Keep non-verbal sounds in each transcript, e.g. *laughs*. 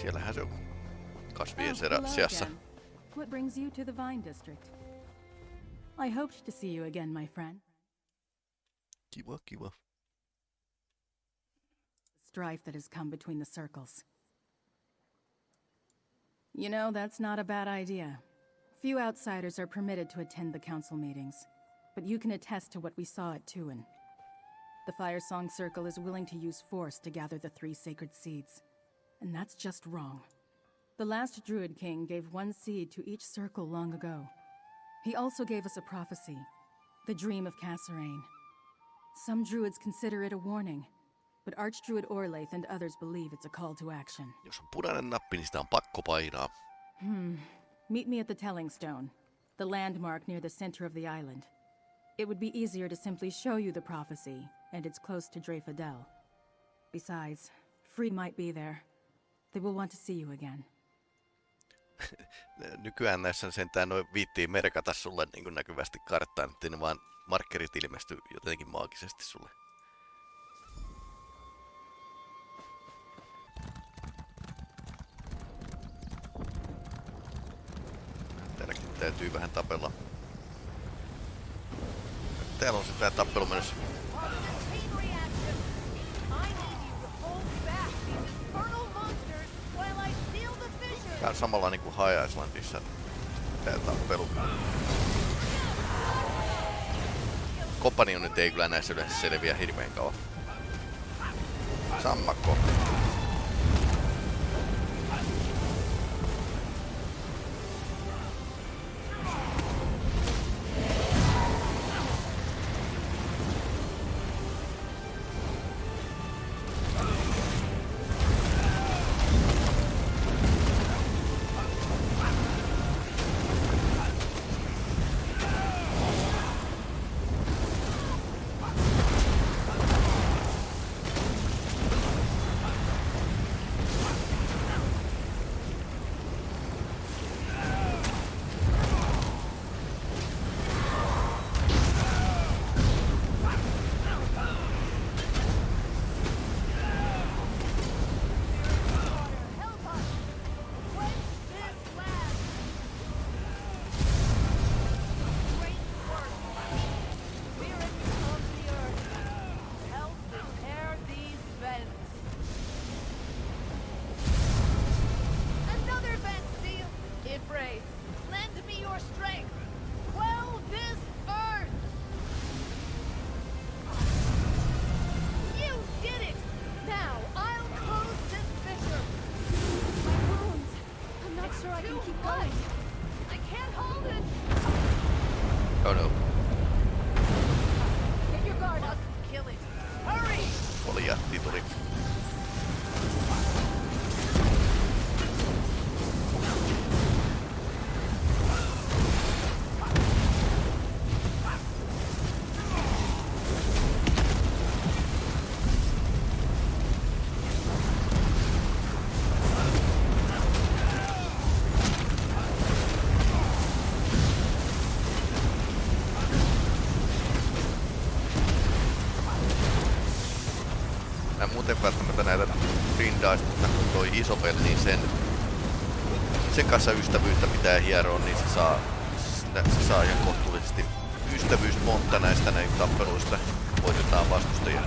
Siellähän se on seassa. What brings you to the Vine District? I hoped to see you again, my friend. Kiva, kiva. strife that has come between the circles. You know, that's not a bad idea. Few outsiders are permitted to attend the council meetings, but you can attest to what we saw at Tuin. The Firesong Circle is willing to use force to gather the three sacred seeds, and that's just wrong. The last Druid King gave one seed to each circle long ago. He also gave us a prophecy, the Dream of Kasorayn. Some druids consider it a warning, but Archdruid Orlaith and others believe it's a call to action. Jos on punainen nappi, niin sitä on pakko painaa. Hmm. Meet me at the Telling Stone, the landmark near the center of the island. It would be easier to simply show you the prophecy, and it's close to Dreyfadel. Besides, Free might be there. They will want to see you again. *laughs* Nykyään näissä sentään noin viittii merkata sulle niin kuin näkyvästi karttaan, ettei ne vaan markkerit ilmesty jotenkin maagisesti sulle. Täälläkin täytyy vähän tapella. Täällä on se tää tappelu menossa. On the chain reaction, I need you to hold back these infernal monsters while I seal on samalla niinku High Islandissa tappelu. Kompanionit ei kyllä näissä yleensä selviä hirveän kauan. Sammakko. Mä en muuten välttämättä näitä grindaista, mutta kun toi Isopel, niin sen, sen kanssa ystävyyttä pitää hieroa, niin se saa, se saa ihan kohtuullisesti ystävyysmontta näistä näin tappeluista. Voitetaan vastustajia.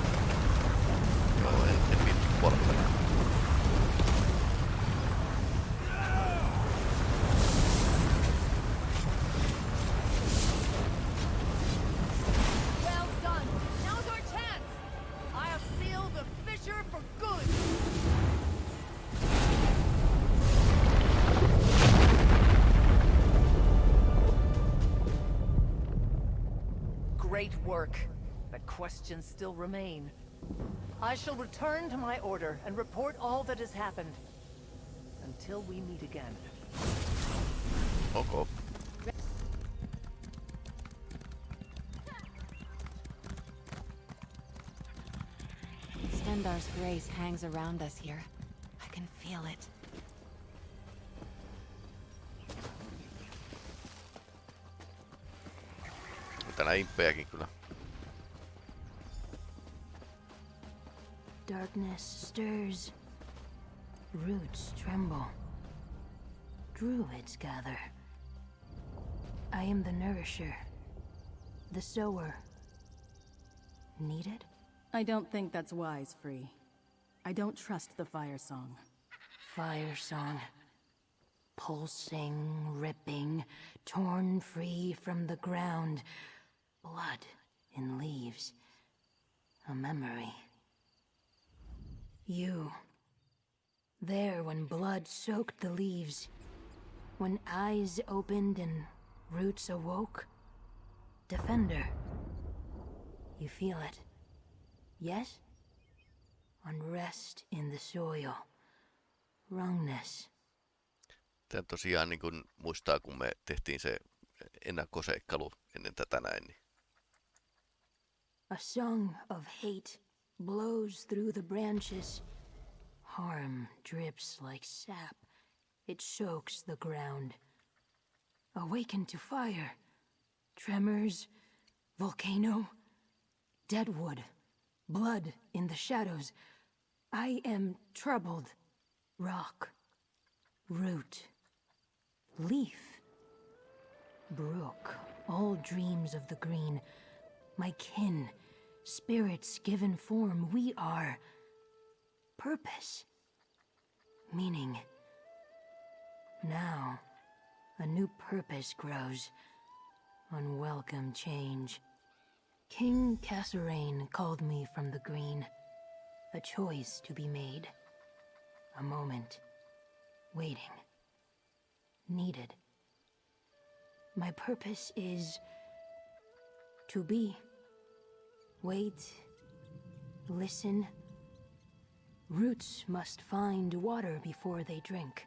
Great work. But questions still remain. I shall return to my order and report all that has happened. Until we meet again. Ok. Stendarr's grace hangs around us here. I can feel it. On täällä imppejäkin kyllä. Darkness stirs. Roots tremble. Druids gather. I am the nourisher, the sower. Needed? I don't think that's wise, Free. I don't trust the fire song. Fire song. Pulsing, ripping, torn free from the ground. Blood in leaves. A memory. You. There when blood soaked the leaves. When eyes opened and roots awoke. Defender. You feel it. Yes? Unrest in the soil. Wrongness. Tämä tosiaan niin kun muistaa, kun me tehtiin se ennakkoseikkailu ennen tätä näin, niin A song of hate blows through the branches. Harm drips like sap. It soaks the ground. Awakened to fire. Tremors, volcano, deadwood, blood in the shadows. I am troubled. Rock, root, leaf, brook, all dreams of the green. My kin, spirits given form, we are. Purpose, meaning. Now, a new purpose grows. Unwelcome change. King Kasorayn called me from the green. A choice to be made. A moment. Waiting. Needed. My purpose is to be. Wait. Listen. Roots must find water before they drink.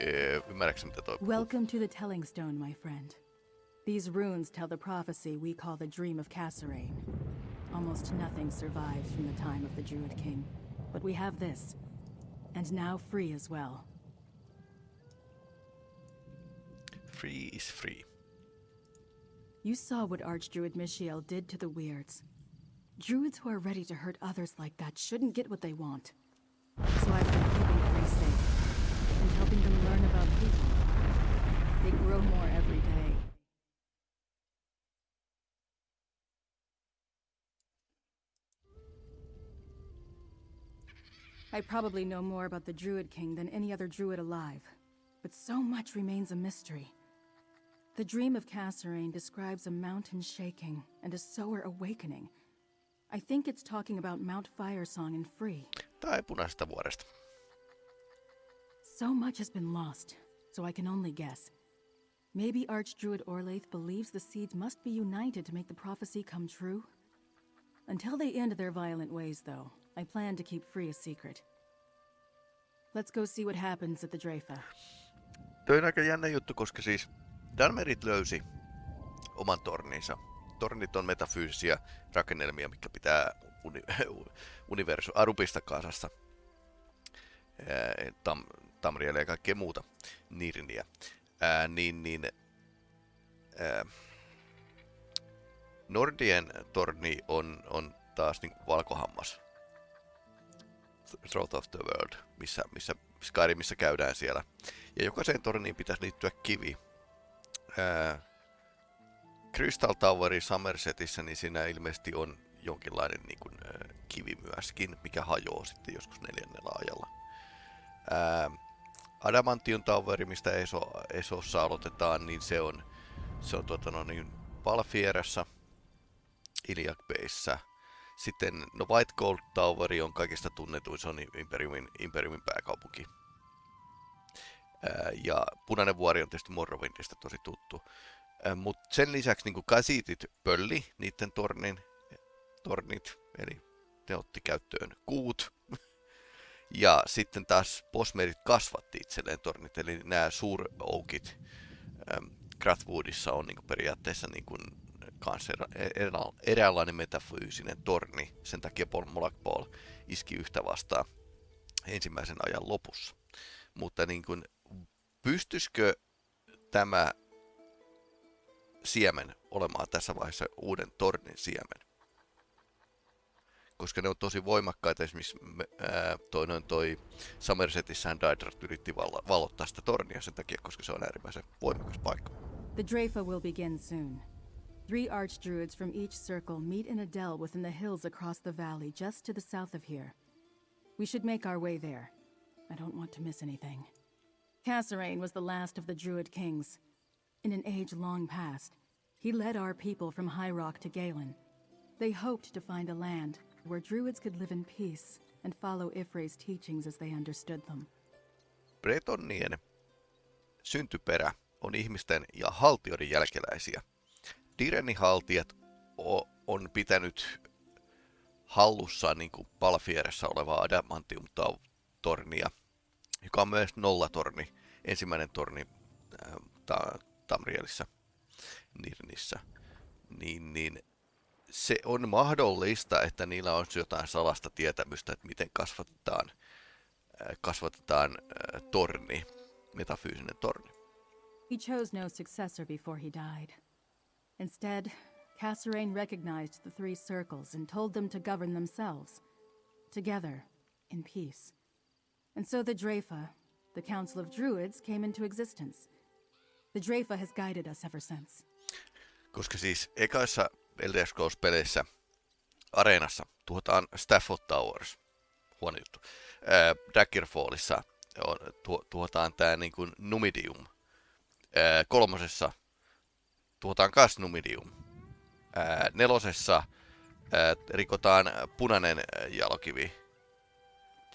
Öö, ymmärrätkö mitä toi puhuu? Welcome to the Telling Stone, my friend. These runes tell the prophecy we call the Dream of Kasorayn. Almost nothing survives from the time of the Druid King. But we have this. And now free as well. Free is free. You saw what Archdruid Michiel did to the Weirds. Druids who are ready to hurt others like that shouldn't get what they want. So I've been keeping Free safe. And helping them learn about people. They grow more every day. I probably know more about the Druid King than any other Druid alive. But so much remains a mystery. The dream of Kasorayn describes a mountain shaking and a sower awakening. I think it's talking about Mount Firesong and Free. Tai punaisesta vuoresta. So much has been lost, so I can only guess. Maybe Archdruid Orlaith believes the seeds must be united to make the prophecy come true? Until they end their violent ways, though, I plan to keep Free a secret. Let's go see what happens at the Drafa. Toi on aika jännä juttu, koska siis Dalmerit löysi oman torninsa. Tornit on metafyysisiä rakennelmia, mikä pitää uni, *laughs* universu, Arupista kasassa. Ää, Tam, Tamrielle ja kaikkea muuta Nirniä. Ää, niin, niin ää, Nordien torni on, on taas niin valkohammas. Throat of the World, missä, missä Skyrimissa käydään siellä. Ja jokaiseen torniin pitäisi liittyä kivi. Ää, Crystal Toweri Somersetissä, niin siinä ilmeisesti on jonkinlainen niin kuin, ää, kivi myöskin, mikä hajoaa sitten joskus neljännellä ajalla. Ää, Adamantium Toweri, mistä Eso, Esossa aloitetaan, niin se on, se on tuota, no niin, Palfierassa, Iliac Bayssä. Sitten no White Gold Toweri on kaikista tunnetuin, se on Imperiumin, Imperiumin pääkaupunki. Ja Punainen vuori on tietysti Morrowindista tosi tuttu. Mutta sen lisäksi niin kasitit pölli niiden tornin, tornit, eli ne otti käyttöön kuut. *laughs* ja sitten taas posmerit kasvatti itselleen tornit, eli nämä suuroukit Grathwoodissa on niin periaatteessa niin kuin kanssa eräänlainen metafyysinen torni. Sen takia Paul Mollakpol iski yhtä vastaan ensimmäisen ajan lopussa. Mutta niin kuin, pystyisikö tämä siemen olemaan tässä vaiheessa uuden tornin siemen? koska ne on tosi voimakkaita. Esimerkiksi me- ää, toi, noin toi Somersetissähän Daedrat yritti valo- valottaa sitä tornia sen takia, koska se on äärimmäisen voimakas paikka. The Drafa will begin soon. Three archdruids from each circle meet in a dell within the hills across the valley just to the south of here. We should make our way there. I don't want to miss anything. Kasorayn was the last of the Druid kings. In an age long past, he led our people from High Rock to Galen. They hoped to find a land where Druids could live in peace and follow Y'ffre's teachings as they understood them. Bretonnien syntyperä on ihmisten ja haltioiden jälkeläisiä. Direnin haltijat on pitänyt hallussaan niin kuin Palfieressä olevaa Adamantium-tornia, joka on myös nollatorni, ensimmäinen torni äh, ta- Tamrielissa, Nirnissä. Niin, niin se on mahdollista, että niillä on jotain salasta tietämystä, että miten kasvatetaan, äh, kasvatetaan äh, torni, metafyysinen torni. He chose no successor before he died. Instead, Cassarain recognized the three circles and told them to govern themselves, together, in peace. And so the Drafa, the Council of Druids, came into existence. The Drafa has guided us ever since. Koska siis ekaissa Elder Scrolls-peleissä areenassa tuhotaan Stafford Towers. Huono juttu. Ää, Daggerfallissa on, tuo, tuhotaan tää niin kuin Numidium. Ää, kolmosessa tuhotaan kas Numidium. Ää, nelosessa ää, rikotaan punainen jalokivi.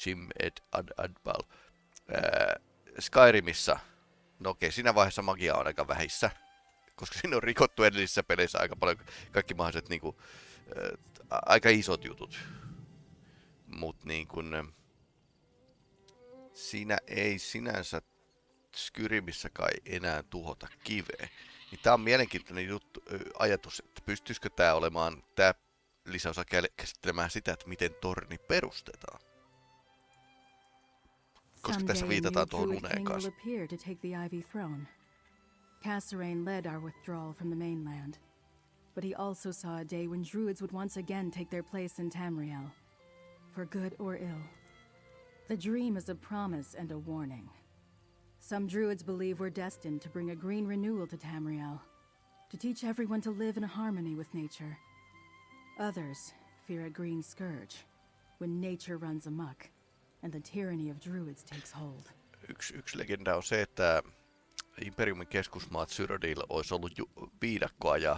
Jim Ed Ad Adbal. Ää, Skyrimissä, no okei, siinä vaiheessa magia on aika vähissä koska *laughs* siinä on rikottu edellisissä peleissä aika paljon kaikki mahdolliset niinku, äh, aika isot jutut. Mut niin kun, äh, siinä ei sinänsä Skyrimissä kai enää tuhota kiveä. Niin tää on mielenkiintoinen juttu, äh, ajatus, että pystyisikö tää olemaan tää lisäosa kä- käsittelemään sitä, että miten torni perustetaan. Koska tässä viitataan tuohon uneen kanssa. appear to take the Ivy throne. Kasorayn led our withdrawal from the mainland, but he also saw a day when Druids would once again take their place in Tamriel, for good or ill. The dream is a promise and a warning. Some Druids believe we're destined to bring a green renewal to Tamriel, to teach everyone to live in harmony with nature. Others fear a green scourge, when nature runs amok, and the tyranny of Druids takes hold. yksi, yksi legenda on se, että Imperiumin keskusmaat Syrodil olisi ollut ju- viidakkoa ja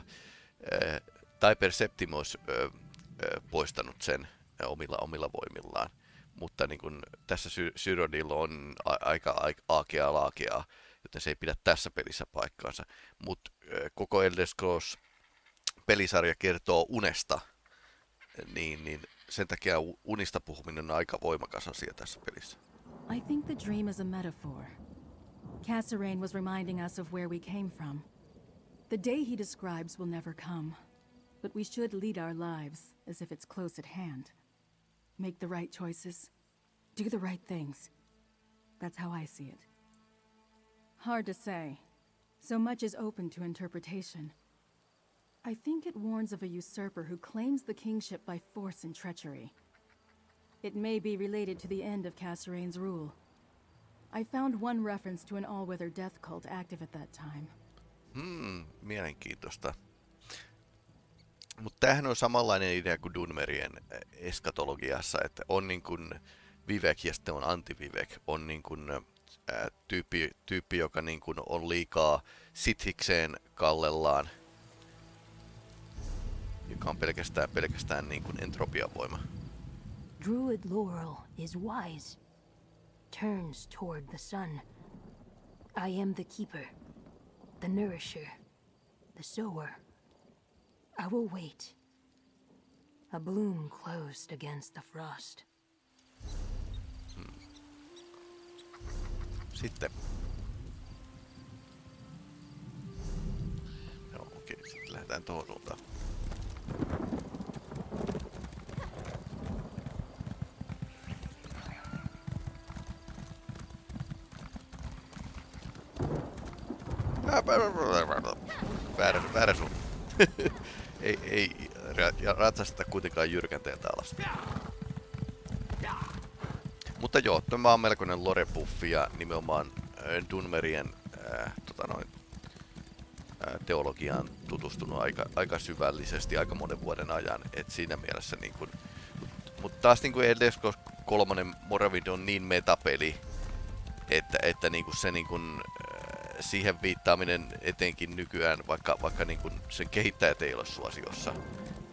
äh, Typer Septim olisi äh, äh, poistanut sen omilla, omilla voimillaan. Mutta niin kun, tässä Sy- on a- aika, aakeaa laakeaa, joten se ei pidä tässä pelissä paikkaansa. Mutta äh, koko Elder Scrolls pelisarja kertoo unesta, niin, niin sen takia unista puhuminen on aika voimakas asia tässä pelissä. I think the dream is a metaphor. Kasorayn was reminding us of where we came from. The day he describes will never come, but we should lead our lives as if it's close at hand. Make the right choices, do the right things. That's how I see it. Hard to say. So much is open to interpretation. I think it warns of a usurper who claims the kingship by force and treachery. It may be related to the end of Cassarain's rule. I found one reference to an all-weather death cult active at that time. Hmm, mielenkiintoista. Mutta tämähän on samanlainen idea kuin Dunmerien äh, eskatologiassa, että on niin kuin Vivek ja sitten on anti-Vivek. On niin kuin, ää, tyyppi, tyyppi, joka niin kuin on liikaa sithikseen kallellaan, joka on pelkästään, pelkästään niin kuin entropiavoima. Druid Laurel is wise. Turns toward the sun. I am the keeper, the nourisher, the sower. I will wait. A bloom closed against the frost. Sitten. Joo, okei, sitten lähdetään tuohon suuntaan. Ää, Väärä, väärä suunta. *laughs* ei, ei ra- ja ratsasteta kuitenkaan jyrkänteeltä alas. Mutta joo, tämä on melkoinen lore-buffi ja nimenomaan äh, Dunmerien äh, tota noin, teologiaan tutustunut aika, aika syvällisesti aika monen vuoden ajan. Et siinä mielessä niin kun, mutta mut taas niin kuin Scrolls 3 Morrowind on niin metapeli, että, että niin kuin se niin kuin, siihen viittaaminen etenkin nykyään, vaikka, vaikka niin kuin sen kehittäjät ei ole suosiossa,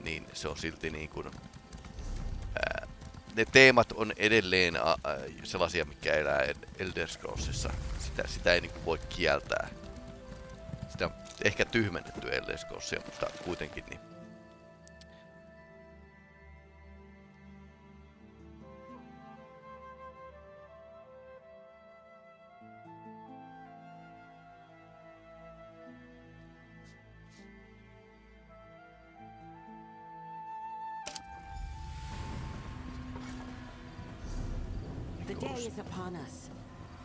niin se on silti niin kuin, ää, ne teemat on edelleen a, sellaisia, mikä elää El- Elder Scrollsissa. Sitä, sitä ei niin kuin voi kieltää. Ehkä tyhmennetty Elder Scrollsia, mutta kuitenkin niin. The day is upon us.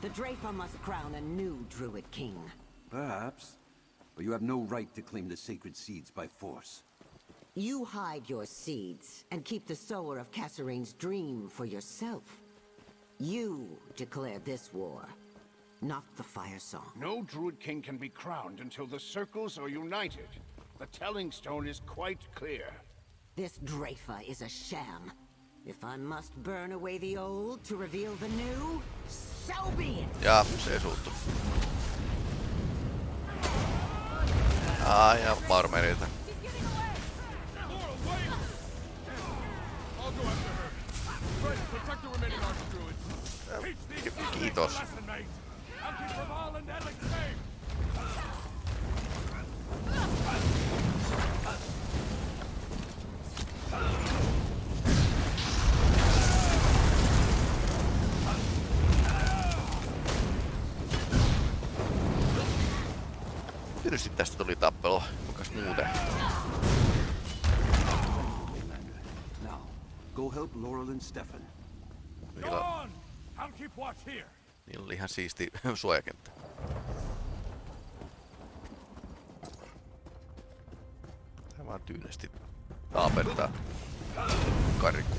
The Drafa must crown a new Druid king. Perhaps. But you have no right to claim the sacred seeds by force. You hide your seeds and keep the sower of Kasorayn's dream for yourself. You declare this war, not the Firesong. No Druid King can be crowned until the Circles are united. The Telling Stone is quite clear. This Drafa is a sham. If I must burn away the old to reveal the new, so be it! Ja se suuttu. Aina farmerilta. Kiitos. Tietysti tästä tuli tappelu. Kukas muuten? Now, go help Laurel and Stefan. Niillä, on! I'll keep watch here. niillä oli ihan siisti *laughs* suojakenttä. Tää vaan tyynesti taapertaa karikku.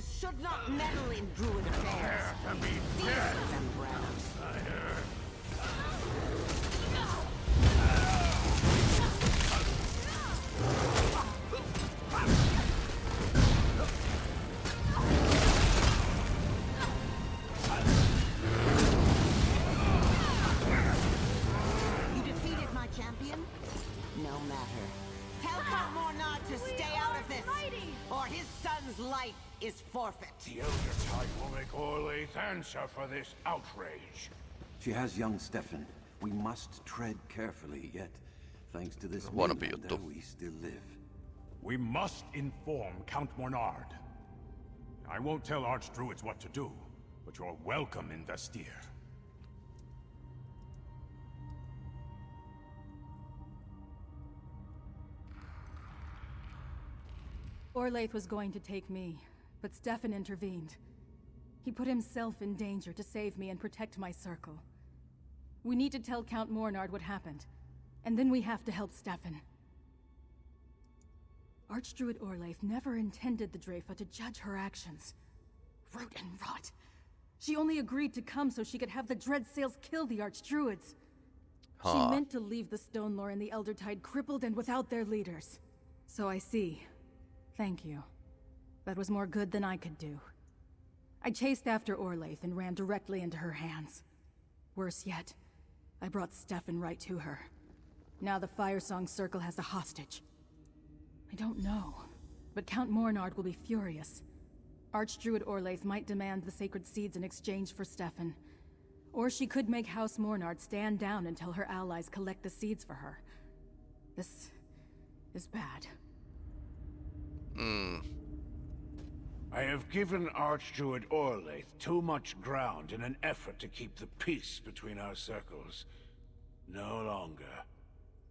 Mainlanders should not meddle in Druid affairs. These are is forfeit. The Elder Tide will make Orlaith answer for this outrage. She has young Stefan. We must tread carefully, yet, thanks to this Huonompi Mainlander, juttu. we still live. We must inform Count Mornard. I won't tell Archdruids what to do, but you're welcome in Vestir. Orlaith was going to take me, but Stefan intervened. He put himself in danger to save me and protect my circle. We need to tell Count Mornard what happened, and then we have to help Stefan. Archdruid Orlaith never intended the Dreyfa to judge her actions. Root and rot. She only agreed to come so she could have the Dreadsails kill the Archdruids. Huh. She meant to leave the Stonelore and the Eldertide crippled and without their leaders. So I see. Thank you. That was more good than I could do. I chased after Orlaith and ran directly into her hands. Worse yet, I brought Stefan right to her. Now the Firesong Circle has a hostage. I don't know, but Count Mornard will be furious. Archdruid Orlaith might demand the sacred seeds in exchange for Stefan. Or she could make House Mornard stand down until her allies collect the seeds for her. This is bad. I have given Archdruid Orlaith too much ground in an effort to keep the peace between our circles. No longer.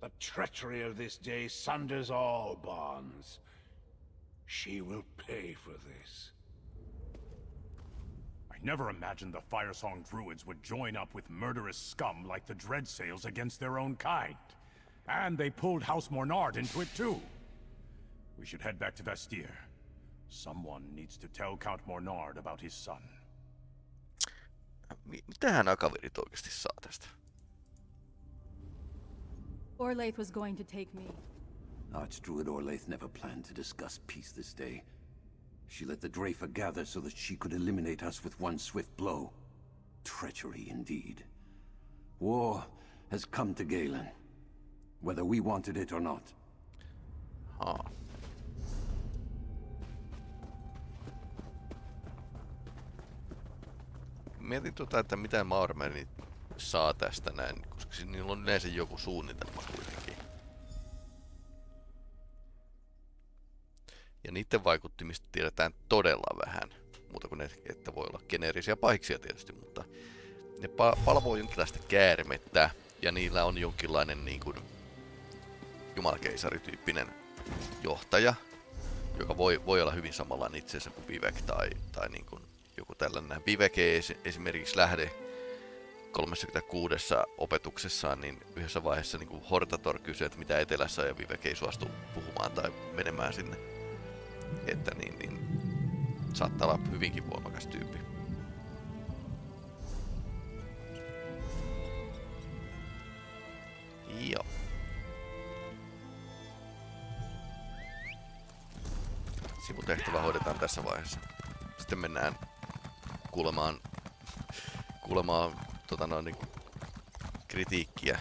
The treachery of this day sunders all bonds. She will pay for this. I never imagined the Firesong Druids would join up with murderous scum like the Dreadsails against their own kind. And they pulled House Mornard into it too. We should head back to Vestir. Someone needs to tell Count Mornard about his son. Mi- Mitähän nämä kaverit oikeasti saa tästä? Orlaith was going to take me. Archdruid Orlaith never planned to discuss peace this day. She let the Drafer gather so that she could eliminate us with one swift blow. Treachery indeed. War has come to Galen. Whether we wanted it or not. Haa. Mietin tuota, että mitä Maormeni saa tästä näin, koska niillä on yleensä joku suunnitelma kuitenkin. Ja niiden vaikuttimista tiedetään todella vähän. Muuta kuin ne, että voi olla geneerisiä pahiksia tietysti, mutta ne pa- palvoo jonkinlaista käärmettä ja niillä on jonkinlainen niin kuin jumalakeisarityyppinen johtaja, joka voi, voi olla hyvin samanlainen itseensä kuin Vivek tai, tai niin kuin joku tällainen. Vivek ei esi- esimerkiksi lähde 36 opetuksessaan, niin yhdessä vaiheessa niin kuin Hortator kysyy, että mitä etelässä ja Vivek ei suostu puhumaan tai menemään sinne. Että niin, niin saattaa olla hyvinkin voimakas tyyppi. Joo. Sivutehtävä hoidetaan tässä vaiheessa. Sitten mennään kuulemaan, kuulemaan tota noin, niin kritiikkiä.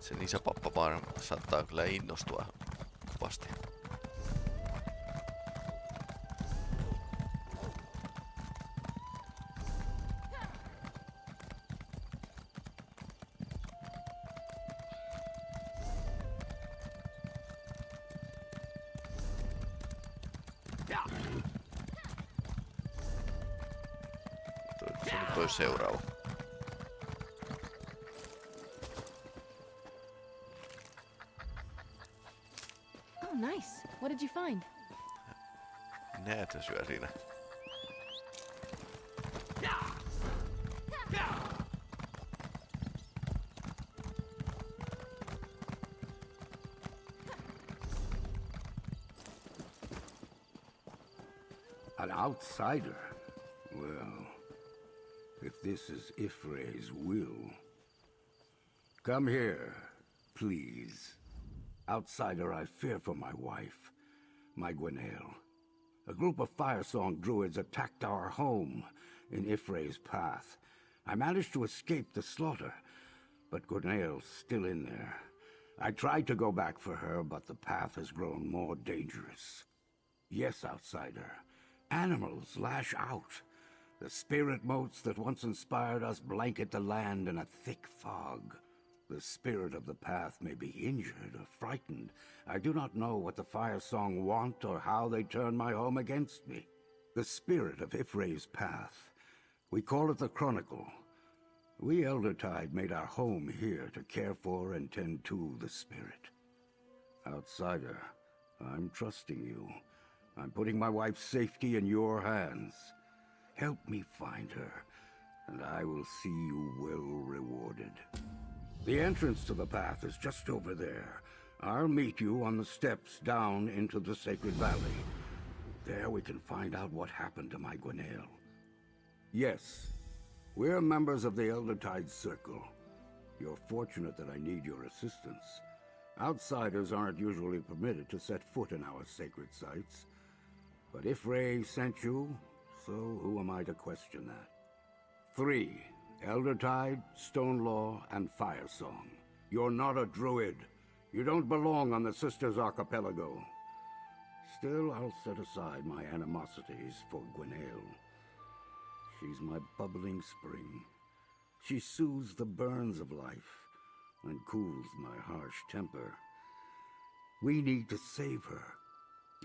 Sen isäpappa vaan saattaa kyllä innostua kovasti. Outsider? Well, if this is Y'ffre's will... Come here, please. Outsider, I fear for my wife, my Gwenael. A group of Firesong druids attacked our home in Y'ffre's path. I managed to escape the slaughter, but Gwenael's still in there. I tried to go back for her, but the path has grown more dangerous. Yes, outsider. Animals lash out. The spirit motes that once inspired us blanket the land in a thick fog. The spirit of the path may be injured or frightened. I do not know what the Firesong want or how they turn my home against me. The spirit of Y'ffre's path. We call it the Chronicle. We Eldertide made our home here to care for and tend to the spirit. Outsider, I'm trusting you. I'm putting my wife's safety in your hands. Help me find her, and I will see you well rewarded. The entrance to the path is just over there. I'll meet you on the steps down into the Sacred Valley. There we can find out what happened to my Gwenael. Yes, we're members of the Eldertide Circle. You're fortunate that I need your assistance. Outsiders aren't usually permitted to set foot in our sacred sites. But if Ray sent you, so who am I to question that? Three. Eldertide, Stonelore, and Firesong. You're not a druid. You don't belong on the Sisters Archipelago. Still, I'll set aside my animosities for Gwenael. She's my bubbling spring. She soothes the burns of life and cools my harsh temper. We need to save her.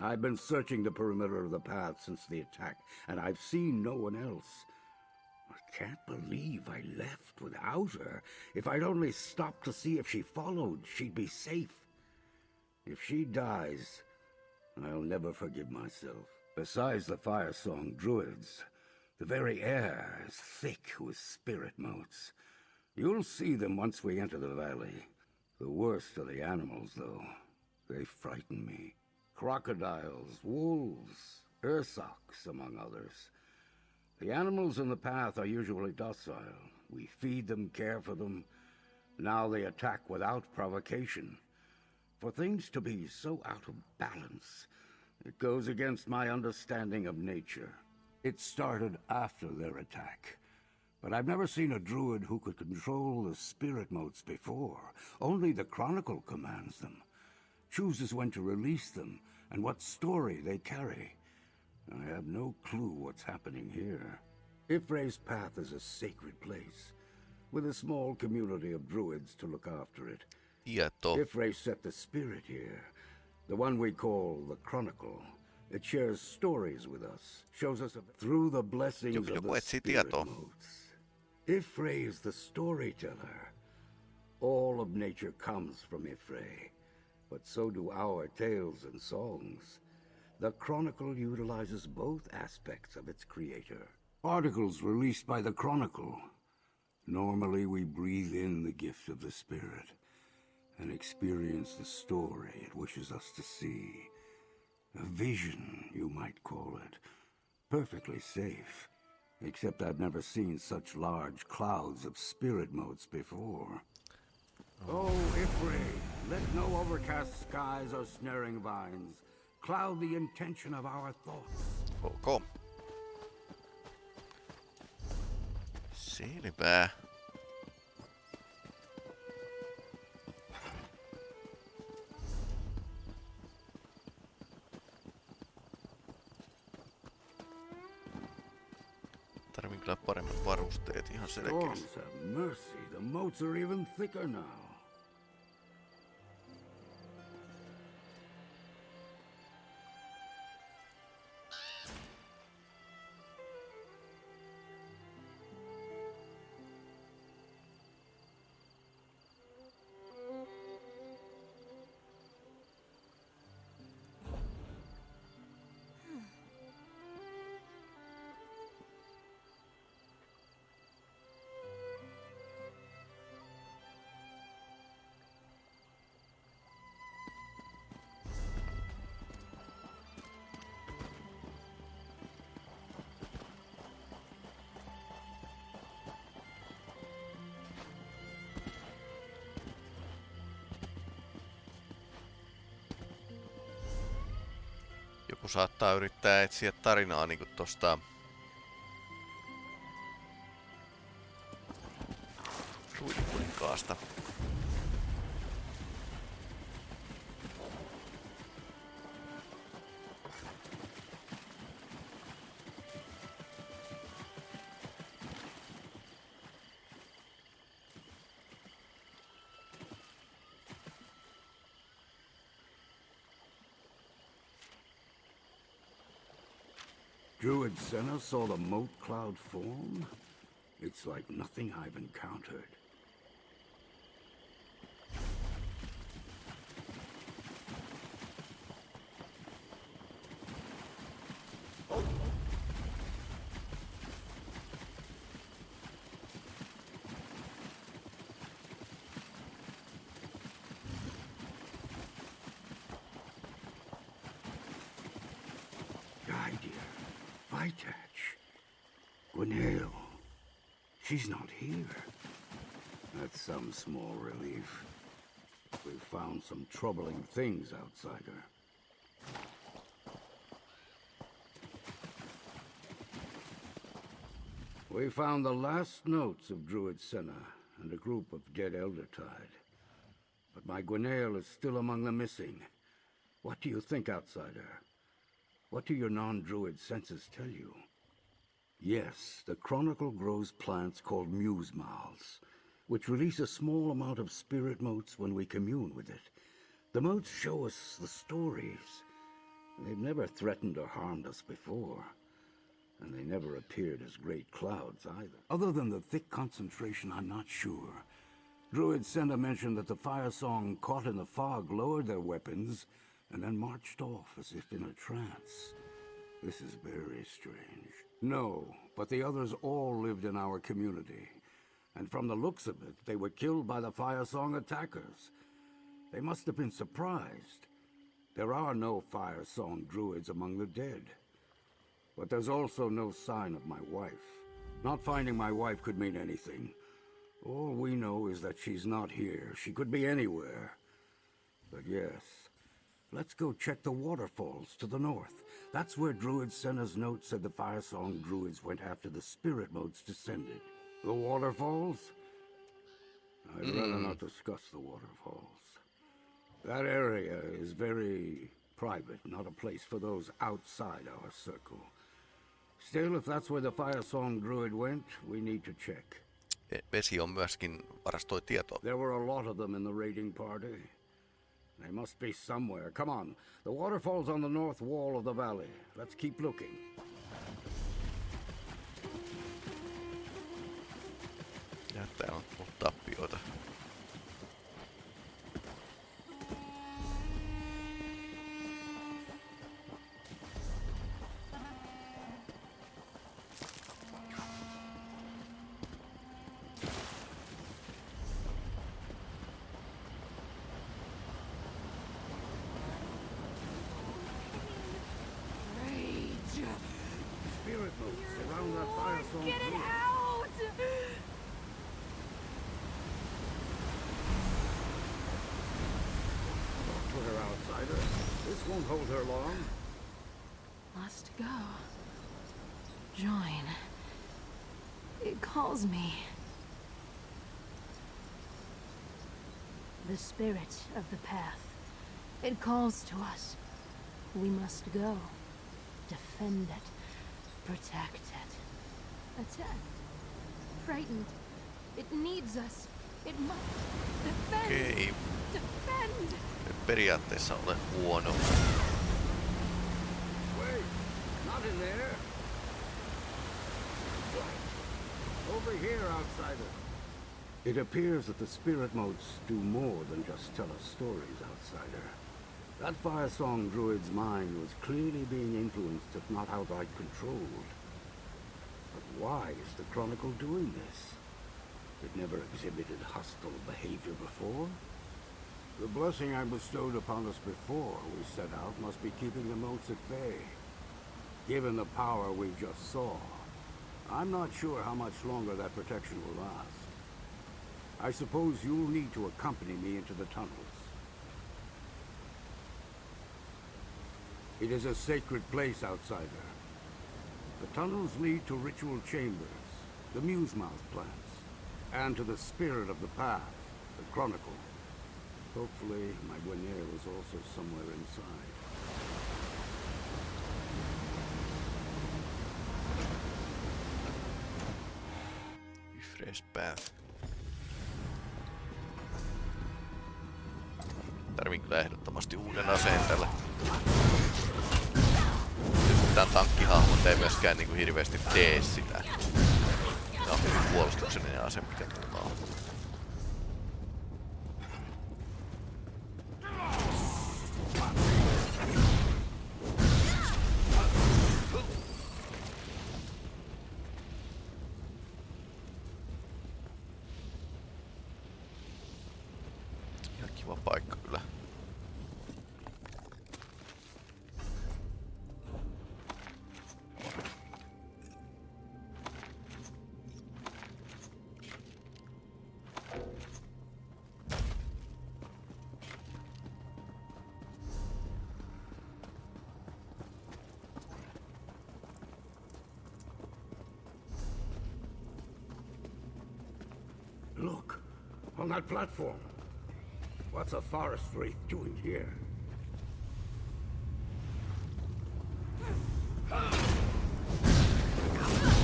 I've been searching the perimeter of the path since the attack, and I've seen no one else. I can't believe I left without her. If I'd only stopped to see if she followed, she'd be safe. If she dies, I'll never forgive myself. Besides the Firesong druids, the very air is thick with spirit motes. You'll see them once we enter the valley. The worst are the animals, though. They frighten me. Crocodiles, wolves, ursoks, among others. The animals in the path are usually docile. We feed them, care for them. Now they attack without provocation. For things to be so out of balance, it goes against my understanding of nature. It started after their attack. But I've never seen a druid who could control the spirit motes before. Only the Chronicle commands them. Chooses when to release them, and what story they carry. I have no clue what's happening here. Y'ffre's Path is a sacred place, with a small community of druids to look after it. Tieto. Y'ffre set the spirit here, the one we call the Chronicle. It shares stories with us, shows us through the blessings of the spirit motes. Y'ffre is the storyteller. All of nature comes from Y'ffre, but so do our tales and songs. The Chronicle utilizes both aspects of its creator. Articles released by the Chronicle. Normally we breathe in the gift of the spirit and experience the story it wishes us to see. A vision, you might call it. Perfectly safe. Except I've never seen such large clouds of spirit motes before. Oh, Y'ffre, let no overcast skies or snaring vines cloud the intention of our thoughts. Oh, ok. Selvä. Tarvin kyllä paremmat varusteet ihan selkeästi. Storms have mercy. The motes are even thicker now. Saattaa yrittää etsiä tarinaa niinku tosta... Senna saw the mote cloud form? It's like nothing I've encountered. She's not here. That's some small relief. We've found some troubling things outside her. We found the last notes of Druid Senna and a group of dead Eldertide. But my Gwenael is still among the missing. What do you think, outsider? What do your non-druid senses tell you? Yes, the Chronicle grows plants called muse which release a small amount of spirit motes when we commune with it. The motes show us the stories. They've never threatened or harmed us before. And they never appeared as great clouds either. Other than the thick concentration, I'm not sure. Druid Senna mentioned that the Firesong caught in the fog lowered their weapons and then marched off as if in a trance. This is very strange. No, but the others all lived in our community. And from the looks of it, they were killed by the Firesong attackers. They must have been surprised. There are no Firesong druids among the dead. But there's also no sign of my wife. Not finding my wife could mean anything. All we know is that she's not here. She could be anywhere. But yes, let's go check the waterfalls to the north. That's where Druid Senna's note said the Firesong Druids went after the spirit motes descended. The waterfalls? I'd rather not discuss the waterfalls. That area is very private, not a place for those outside our circle. Still, if that's where the Firesong Druid went, we need to check. E- Vesi on myöskin varastoi tietoa. There were a lot of them in the raiding party. They must be somewhere. Come on. The waterfall's on the north wall of the valley. Let's keep looking. Täällä on tappioita. Get it out! Don't put her outsider. This won't hold her long. Must go. Join. It calls me. The spirit of the path. It calls to us. We must go. Defend it. Protect it. Attacked. Frightened. It needs us. It must defend. Okei, Defend. nyt periaatteessa ole huono. Wait, not in there. Over here, outsider. It appears that the spirit motes do more than just tell us stories, outsider. That Firesong Druid's mind was clearly being influenced, if not outright controlled. But why is the Chronicle doing this? It never exhibited hostile behavior before. The blessing I bestowed upon us before we set out must be keeping the motes at bay. Given the power we just saw, I'm not sure how much longer that protection will last. I suppose you'll need to accompany me into the tunnels. It is a sacred place, outsider. The tunnels lead to ritual chambers, the Musemouth plants, and to the spirit of the path, the Chronicle. Hopefully, my Guinea is also somewhere inside. Fresh Path. Tarvin kyllä ehdottomasti uuden aseen tälle. Nyt Tää tankkihahmot ei myöskään niinku hirveästi tee sitä. Tää on hyvin puolustuksellinen ase, mikä mulla on. That platform. What's a forest wraith doing here?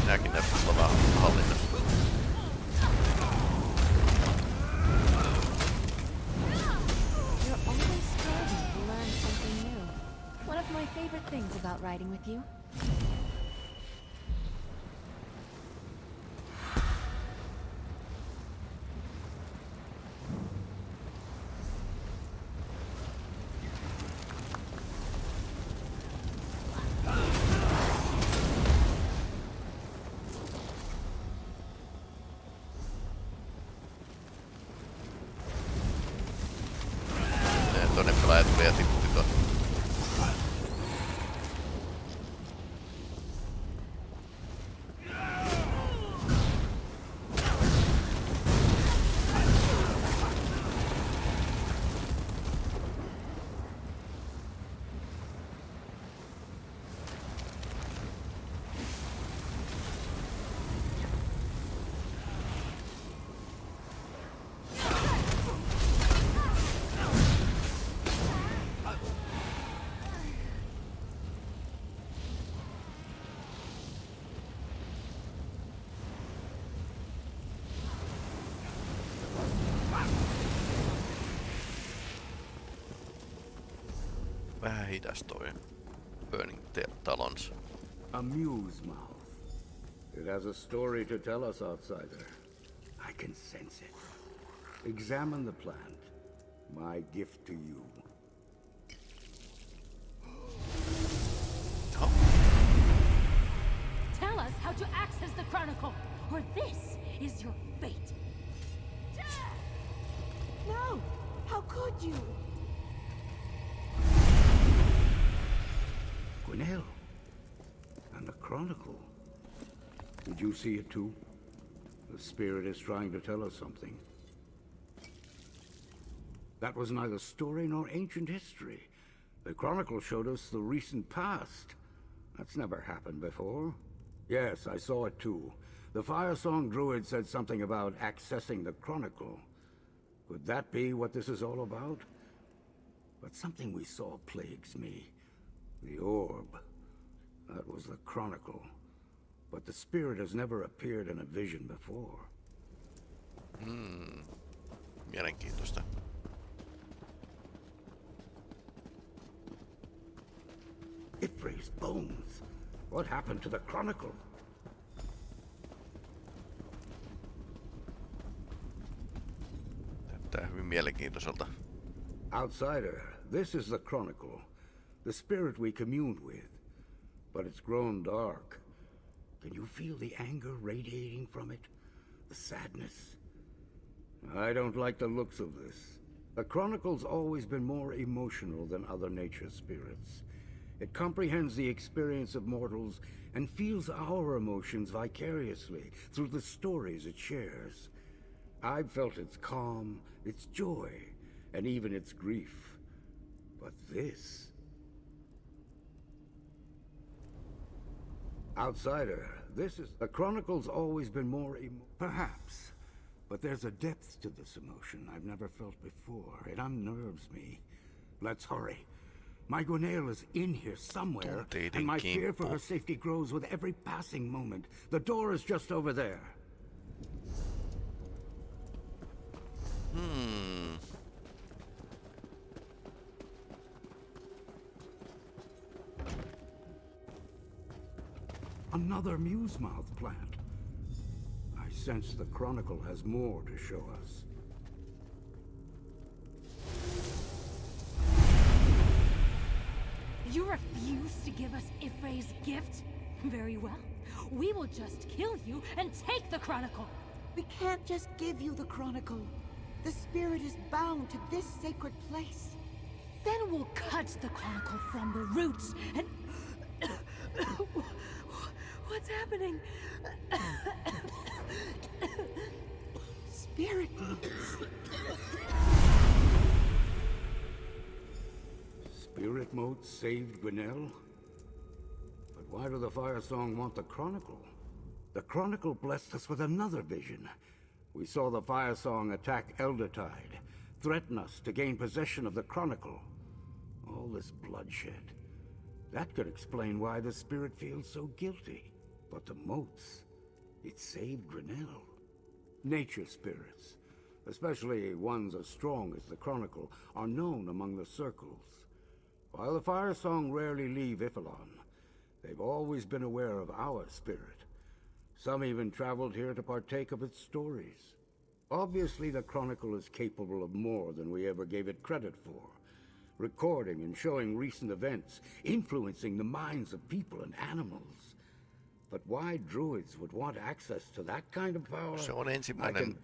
minäkin näyttäisi olla vähän hallinnassa. You're always striving to learn something new. One of my favorite things about riding with you. Hidas toi Burning Te- Talons. A muse mouth. It has a story to tell us, outsider. I can sense it. Examine the plant. My gift to you. Tell us how to access the Chronicle, or this is your fate. No! How could you? Gwenael. And the Chronicle. Did you see it too? The Spirit is trying to tell us something. That was neither story nor ancient history. The Chronicle showed us the recent past. That's never happened before. Yes, I saw it too. The Firesong Druid said something about accessing the Chronicle. Could that be what this is all about? But something we saw plagues me. The orb. That was the Chronicle. But the spirit has never appeared in a vision before. Hmm. Mielenkiintoista. Y'ffre's bones. What happened to the Chronicle? Näyttää hyvin mielenkiintoiselta. Outsider, this is the Chronicle. The spirit we communed with. But it's grown dark. Can you feel the anger radiating from it? The sadness? I don't like the looks of this. The Chronicle's always been more emotional than other nature spirits. It comprehends the experience of mortals and feels our emotions vicariously through the stories it shares. I've felt its calm, its joy, and even its grief. But this... Outsider, this is... The Chronicle's always been more emo... Perhaps. But there's a depth to this emotion I've never felt before. It unnerves me. Let's hurry. My Gwenael is in here somewhere, and my fear for her safety grows with every passing moment. The door is just over there. Hmm. Another Musemouth plant. I sense the Chronicle has more to show us. You refuse to give us Y'ffre's gift? Very well. We will just kill you and take the Chronicle. We can't just give you the Chronicle. The spirit is bound to this sacred place. Then we'll cut the Chronicle from the roots and... What's happening? Spirit motes. Spirit saved Gwenael? But why do the Firesong want the Chronicle? The Chronicle blessed us with another vision. We saw the Firesong attack Eldertide, threaten us to gain possession of the Chronicle. All this bloodshed. That could explain why the Spirit feels so guilty. But the motes, it saved Gwenael. Nature spirits, especially ones as strong as the Chronicle, are known among the circles. While the Firesong rarely leave Y'ffelon, they've always been aware of our spirit. Some even traveled here to partake of its stories. Obviously, the Chronicle is capable of more than we ever gave it credit for. Recording and showing recent events, influencing the minds of people and animals. Se on ensimmäinen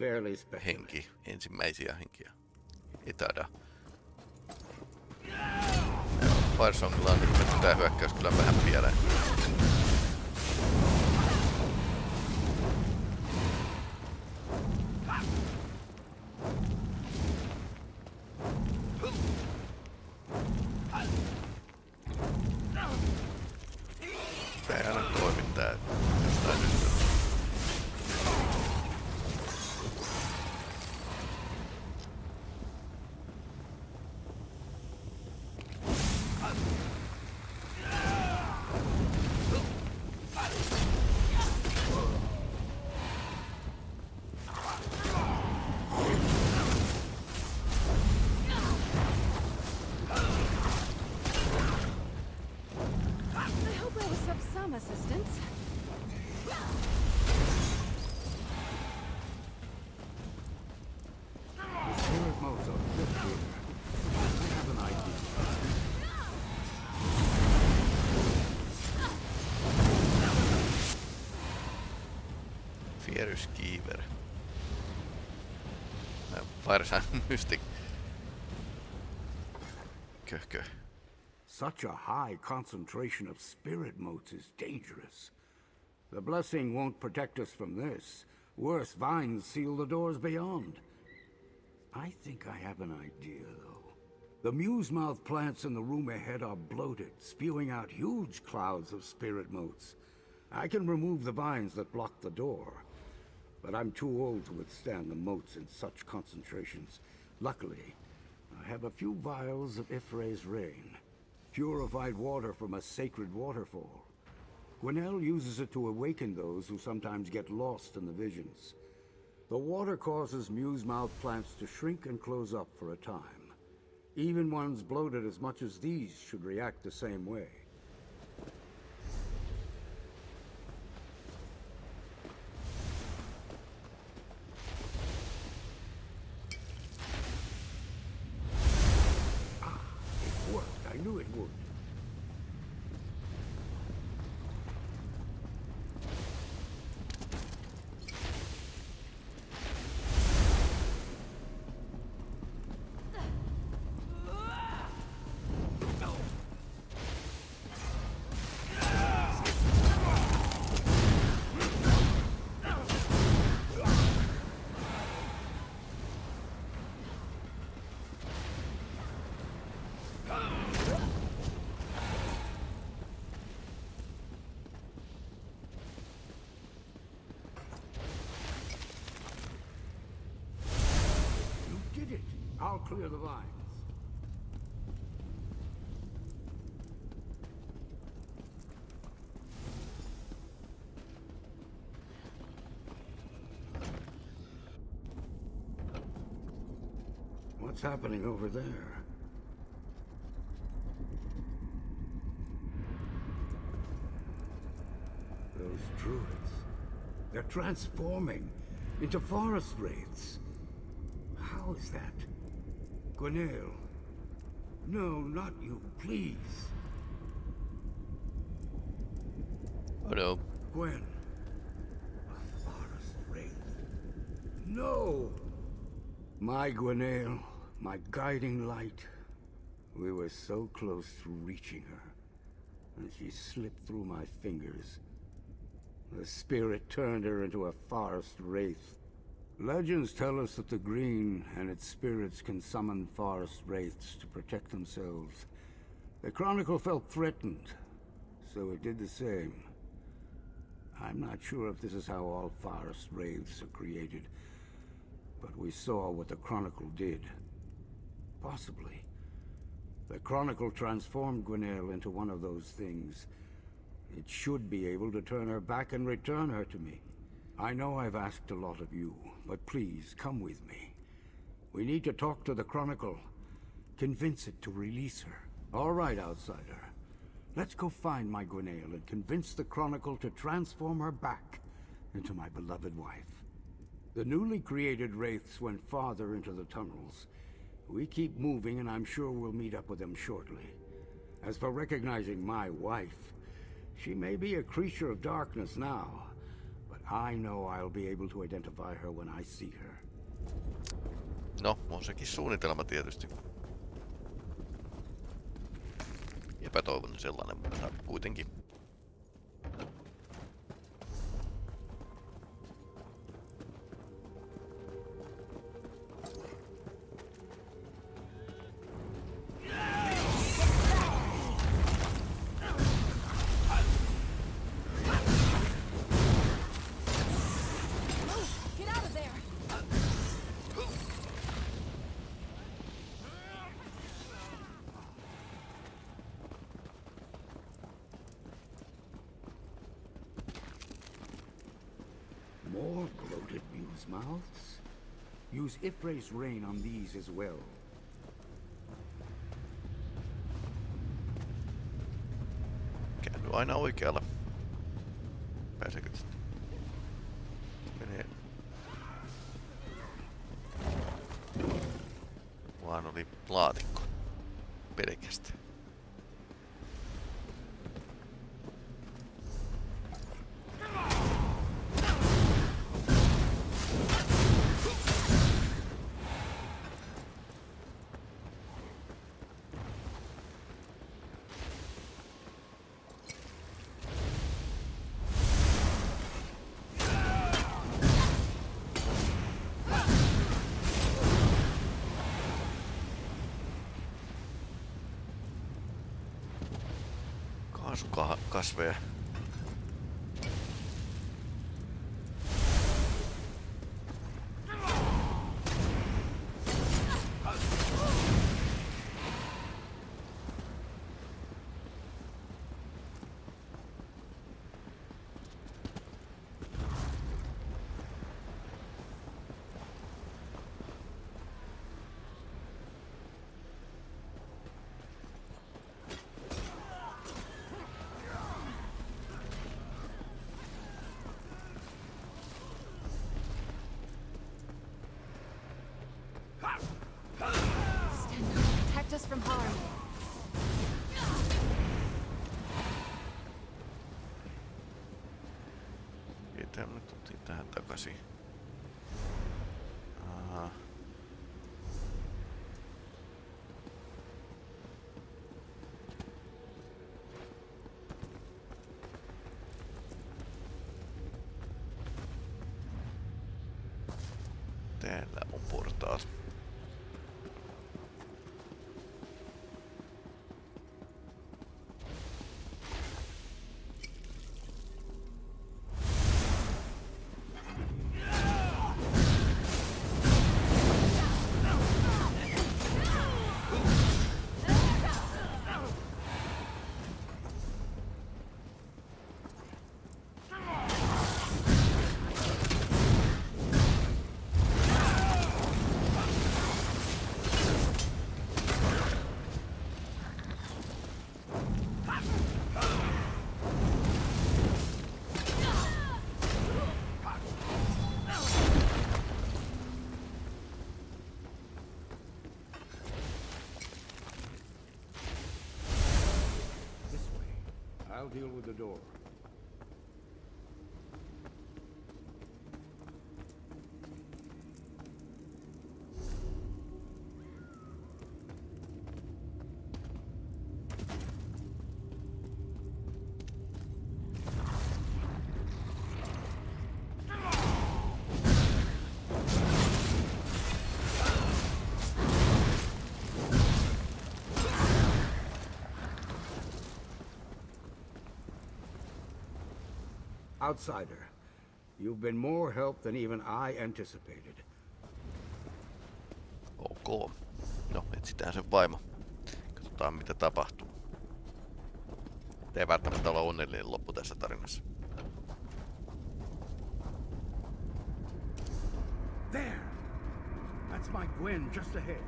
henki, ensimmäisiä henkiä. Etädä. Farsongilla on tämä hyökkäys kyllä vähän pieleen. Giver. Äh, Firesign *laughs* Mystic. Köh, köh. Such a high concentration of spirit motes is dangerous. The blessing won't protect us from this. Worse, vines seal the doors beyond. I think I have an idea, though. The muse-mouth plants in the room ahead are bloated, spewing out huge clouds of spirit motes. I can remove the vines that block the door, but I'm too old to withstand the motes in such concentrations. Luckily, I have a few vials of Y'ffre's rain. Purified water from a sacred waterfall. Gwenael uses it to awaken those who sometimes get lost in the visions. The water causes muse-mouth plants to shrink and close up for a time. Even ones bloated as much as these should react the same way. Ah, it worked. I knew it would. You did it. I'll clear the vines. What's happening over there? Those druids. They're transforming into forest wraiths. How is that? Gwenael. No, not you, please. Oh no. Gwen. A forest wraith. No! My Gwenael, my guiding light. We were so close to reaching her. And she slipped through my fingers. The spirit turned her into a forest wraith. Legends tell us that the Green and its spirits can summon forest wraiths to protect themselves. The Chronicle felt threatened, so it did the same. I'm not sure if this is how all forest wraiths are created, but we saw what the Chronicle did. Possibly. The Chronicle transformed Gwenael into one of those things, It should be able to turn her back and return her to me. I know I've asked a lot of you, but please, come with me. We need to talk to the Chronicle. Convince it to release her. All right, Outsider. Let's go find my Gwenael and convince the Chronicle to transform her back into my beloved wife. The newly created Wraiths went farther into the tunnels. We keep moving and I'm sure we'll meet up with them shortly. As for recognizing my wife, she may be a creature of darkness now, I know I'll be able to identify her when I see her. No, on sekin suunnitelma tietysti. Epätoivoinen sellainen, mutta kuitenkin. Mouths? Use Y'ffre's rain on these as well. Käänny aina oikealle. Pääseekö Kaasukasveja. Us from harm. Mitä me tultiin tähän takaisin? I'll deal with the door. Outsider, you've been more help than even I anticipated. Ok. No, etsitään sen vaimo. Katsotaan mitä tapahtuu. Ei välttämättä ole onnellinen loppu tässä tarinassa. There! That's my Gwen just ahead.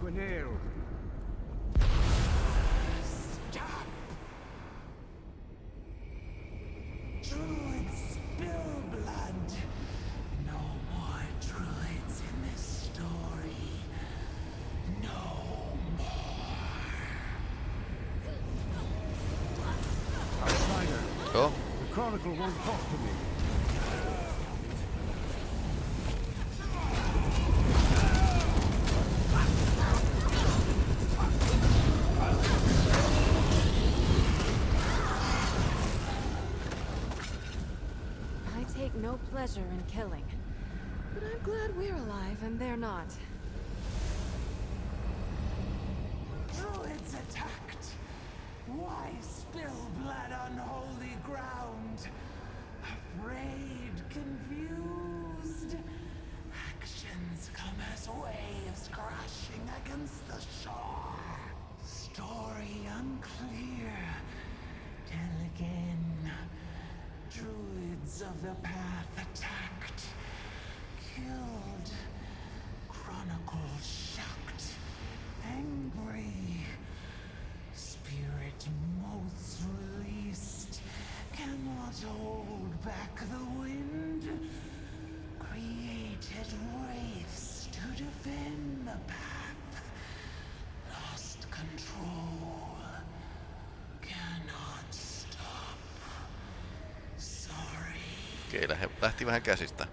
Gwenail! Not. Druids attacked. Why spill blood on holy ground? Afraid, confused. Actions come as waves crashing against the shore. Story unclear. Tell again. Druids of the path Okei, lähti vähän käsistä.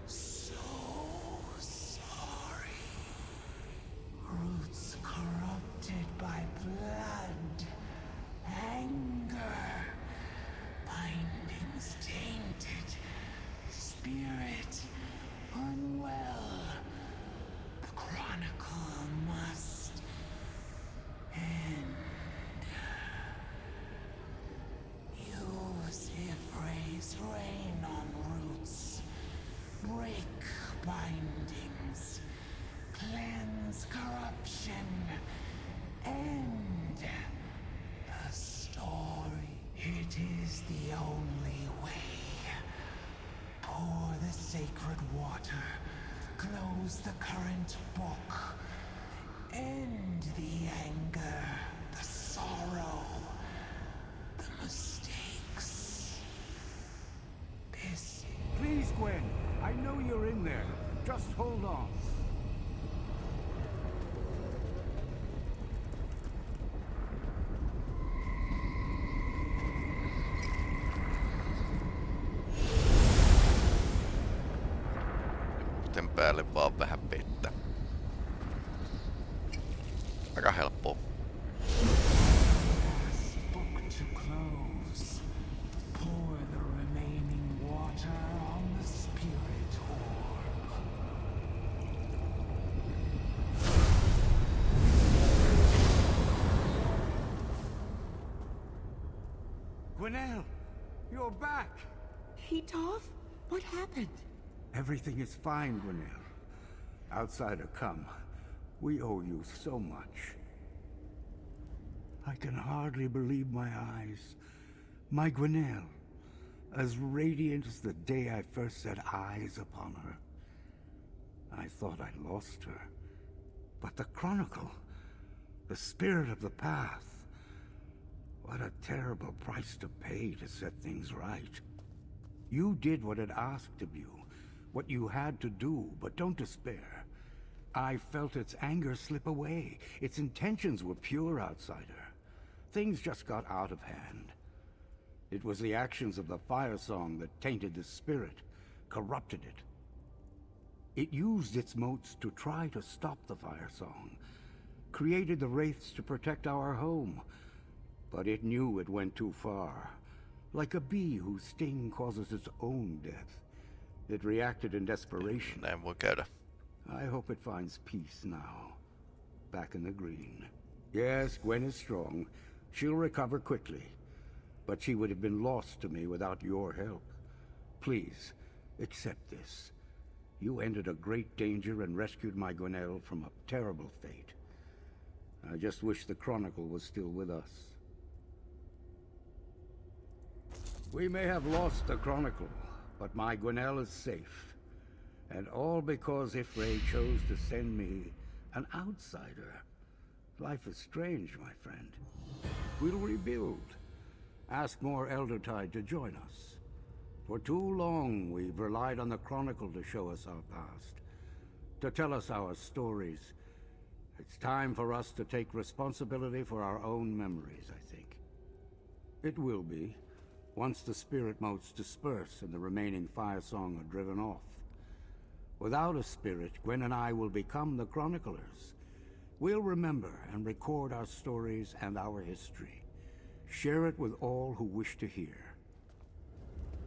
Everything is fine, Gwenael. Outsider, come. We owe you so much. I can hardly believe my eyes. My Gwenael, as radiant as the day I first set eyes upon her. I thought I'd lost her. But the Chronicle, the spirit of the path, what a terrible price to pay to set things right. You did what it asked of you, what you had to do, but don't despair. I felt its anger slip away. Its intentions were pure, outsider. Things just got out of hand. It was the actions of the Firesong that tainted the spirit, corrupted it. It used its motes to try to stop the Firesong, created the Wraiths to protect our home, but it knew it went too far. Like a bee whose sting causes its own death. It reacted in desperation. Then we'll voi käydä. I hope it finds peace now. Back in the green. Yes, Gwen is strong. She'll recover quickly. But she would have been lost to me without your help. Please, accept this. You ended a great danger and rescued my Gwenael from a terrible fate. I just wish the Chronicle was still with us. We may have lost the Chronicle, but my Gwenael is safe. And all because Y'ffre chose to send me an outsider. Life is strange, my friend. We'll rebuild. Ask more Eldertide to join us. For too long, we've relied on the Chronicle to show us our past. To tell us our stories. It's time for us to take responsibility for our own memories, I think. It will be, once the spirit motes disperse and the remaining Firesong are driven off. Without a spirit, Gwen and I will become the Chroniclers. We'll remember and record our stories and our history. Share it with all who wish to hear.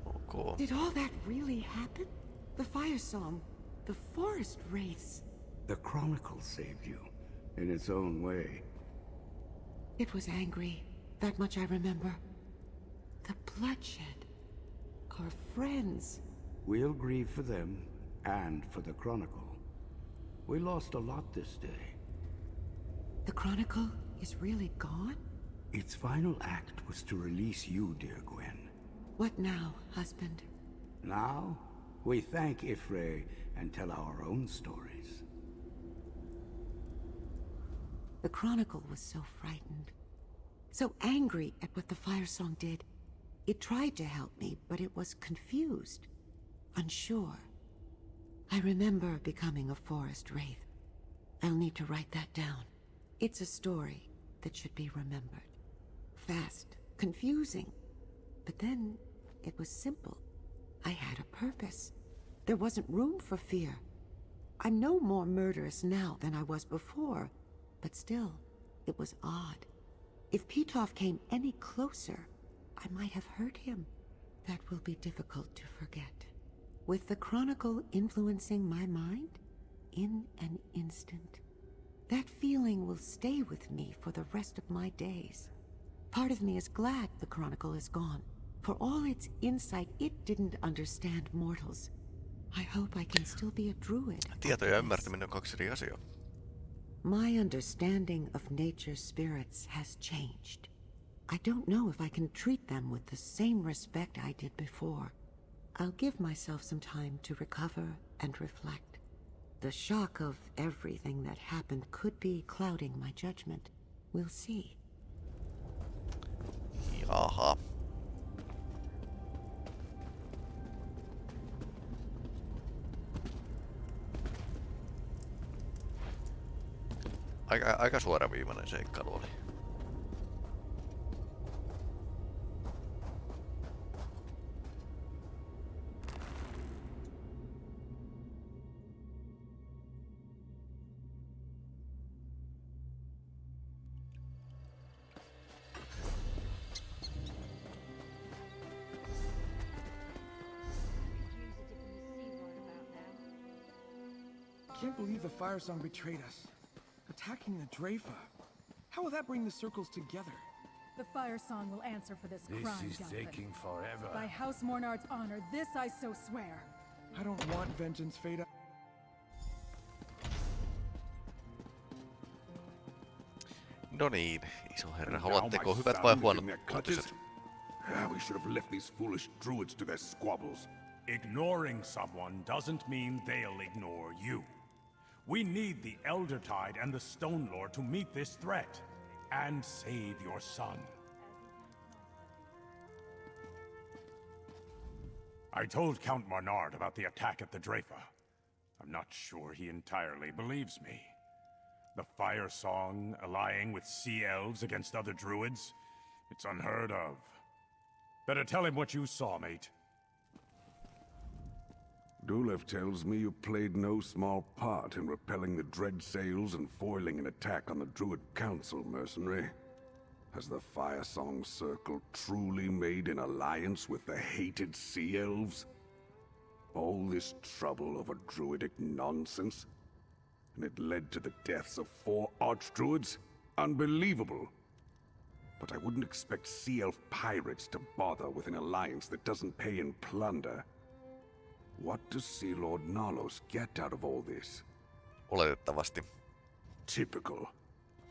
Oh, ok. Did all that really happen? The Firesong, the forest wraiths. The Chronicle saved you, in its own way. It was angry. That much I remember. The bloodshed. Our friends. We'll grieve for them, and for the Chronicle. We lost a lot this day. The Chronicle is really gone? Its final act was to release you, dear Gwen. What now, husband? Now, we thank Y'ffre and tell our own stories. The Chronicle was so frightened. So angry at what the Firesong did. It tried to help me, but it was confused. Unsure. I remember becoming a forest wraith. I'll need to write that down. It's a story that should be remembered. Fast, confusing. But then, it was simple. I had a purpose. There wasn't room for fear. I'm no more murderous now than I was before, but still, it was odd. If Petov came any closer, I might have hurt him. That will be difficult to forget. With the Chronicle influencing my mind, in an instant, that feeling will stay with me for the rest of my days. Part of me is glad the Chronicle is gone. For all its insight, it didn't understand mortals. I hope I can still be a druid. Tieto ja ymmärtäminen on kaksi eri asiaa. My understanding of nature's spirits has changed. I don't know if I can treat them with the same respect I did before. I'll give myself some time to recover and reflect. The shock of everything that happened could be clouding my judgment. We'll see. Jaha. Aika, aika suoraviivainen seikkailu oli. Can't the Firesong betrayed us. Attacking the Draoife. How will that bring the circles together? The Firesong will answer for this, This crime, is Duncan. taking forever. By House Mornard's honor, this I so swear. I don't want vengeance, Fada. No niin, iso herra, Now haluatteko my hyvät son vai is huonot in uutiset? Ah, we should have left these foolish druids to their squabbles. Ignoring someone doesn't mean they'll ignore you. We need the Eldertide and the Stonelore to meet this threat and save your son. I told Count Mornard about the attack at the Draoife. I'm not sure he entirely believes me. The Firesong allying with Sea Elves against other druids? It's unheard of. Better tell him what you saw, mate. Dulev tells me you played no small part in repelling the Dreadsails and foiling an attack on the Druid Council, mercenary. Has the Firesong Circle truly made an alliance with the hated Sea Elves? All this trouble over druidic nonsense? And it led to the deaths of four Archdruids? Unbelievable! But I wouldn't expect Sea Elf pirates to bother with an alliance that doesn't pay in plunder. What does Sea Lord Nalos get out of all this? Oletettavasti. Typical.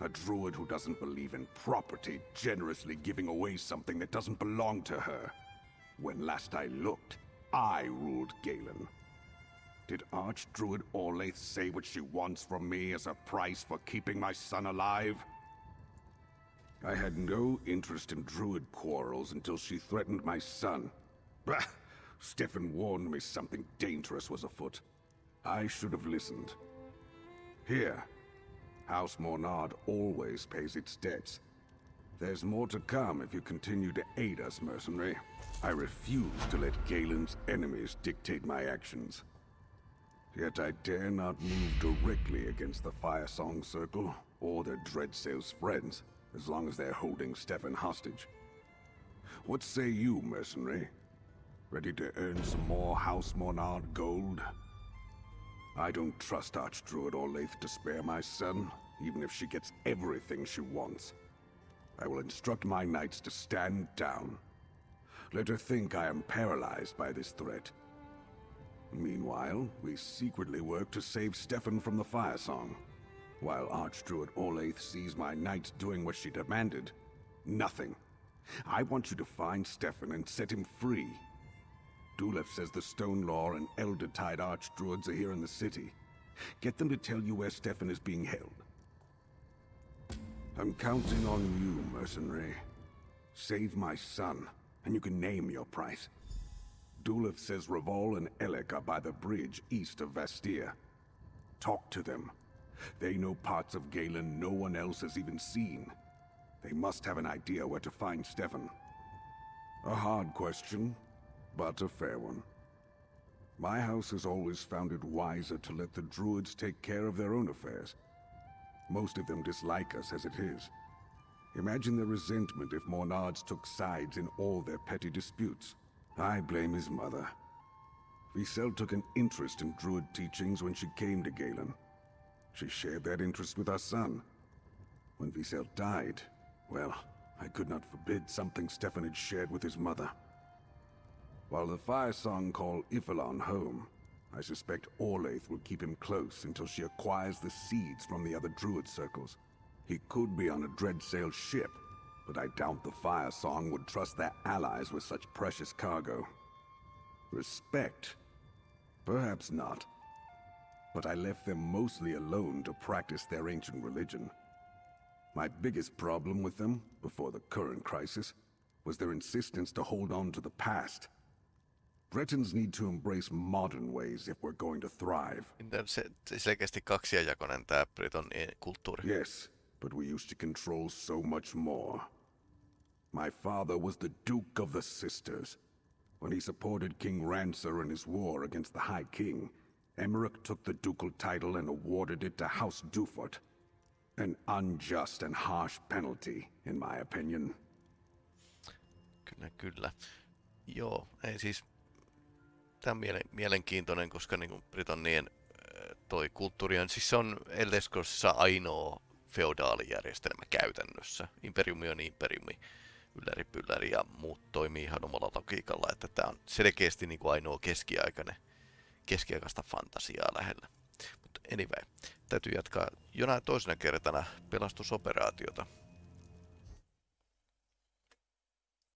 A druid who doesn't believe in property, generously giving away something that doesn't belong to her. When last I looked, I ruled Galen. Did Archdruid Orlaith say what she wants from me as a price for keeping my son alive? I had no interest in druid quarrels until she threatened my son. Bah! Stefan warned me something dangerous was afoot. I should have listened. Here, House Mornard always pays its debts. There's more to come if you continue to aid us, mercenary. I refuse to let Galen's enemies dictate my actions. Yet I dare not move directly against the Firesong Circle or their Dreadsail's friends, as long as they're holding Stefan hostage. What say you, mercenary? Ready to earn some more House Mornard gold? I don't trust Archdruid Orlaith to spare my son, even if she gets everything she wants. I will instruct my knights to stand down. Let her think I am paralyzed by this threat. Meanwhile, we secretly work to save Stefan from the Firesong. While Archdruid Orlaith sees my knights doing what she demanded, nothing. I want you to find Stefan and set him free. Dulef says the Stonelore and Eldertide Archdruids are here in the city. Get them to tell you where Stefan is being held. I'm counting on you, mercenary. Save my son, and you can name your price. Dulef says Revol and Elec are by the bridge east of Vastyr. Talk to them. They know parts of Galen no one else has even seen. They must have an idea where to find Stefan. A hard question, but a fair one. My house has always found it wiser to let the Druids take care of their own affairs. Most of them dislike us as it is. Imagine their resentment if Mornards took sides in all their petty disputes. I blame his mother. Visel took an interest in Druid teachings when she came to Galen. She shared that interest with our son. When Visel died, well, I could not forbid something Stefan had shared with his mother. While the Firesong call Y'ffelon home, I suspect Orlaith will keep him close until she acquires the seeds from the other Druid circles. He could be on a Dreadsail ship, but I doubt the Firesong would trust their allies with such precious cargo. Respect? Perhaps not. But I left them mostly alone to practice their ancient religion. My biggest problem with them, before the current crisis, was their insistence to hold on to the past. Bretons need to embrace modern ways if we're going to thrive. Se, selkeästi kaksijakoinen tämä Breton kulttuuri. Yes, but we used to control so much more. My father was the Duke of the Systres. When he supported King Ranser in his war against the High King, Emeric took the ducal title and awarded it to House Dufort. An unjust and harsh penalty, in my opinion. Kyllä, kyllä. Joo, ei siis tämä on mielenkiintoinen, koska niin kuin Britannien toi kulttuuri on, siis se on Eldeskossa ainoa feodaalijärjestelmä käytännössä. Imperiumi on imperiumi, ylläri pylläri ja muut toimii ihan omalla logiikalla, että tämä on selkeästi niin kuin ainoa keskiaikainen, keskiaikaista fantasiaa lähellä. Mutta anyway, täytyy jatkaa jonain toisena kertana pelastusoperaatiota.